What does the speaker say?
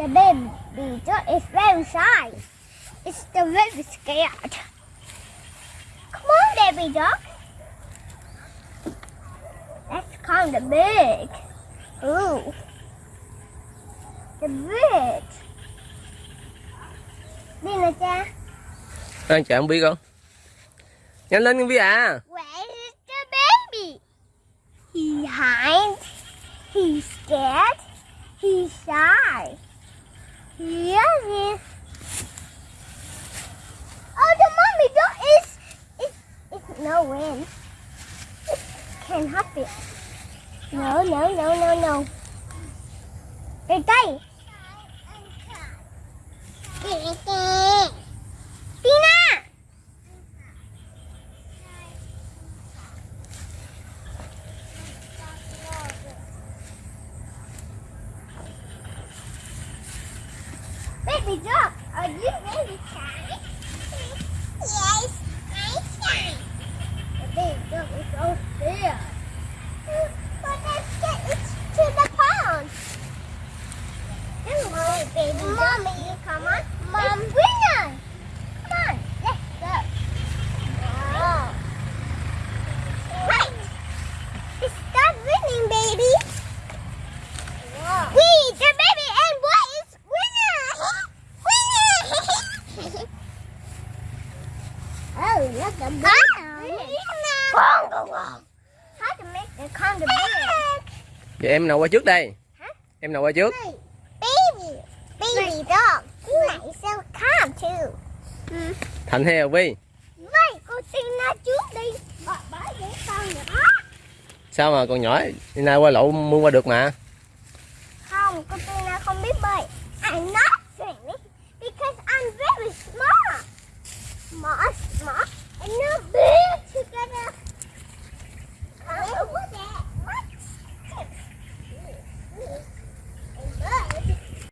The baby dog is very shy. It's still very scared. Come on, baby dog. That's kind of big. Ooh. The big. Đi nè cha. Đang chạy không biết con Nhanh lên con Vi à Where is the baby? He hides. He's scared. He's shy. Here he. Oh, the mommy dog is. It's, it's no wind. It can't it. No, no, no, no, no. Đây. Baby dog, are you really shy? nó Vậy em nào qua trước đây? Hả? Em nào qua trước? Baby Baby dog He might so calm too Thành hay Vi? Vậy cô xin nó trước đi Bởi vì con nhỏ Sao mà con nhỏ Nay qua lậu mua qua được mà Không, con Tina không biết bơi I know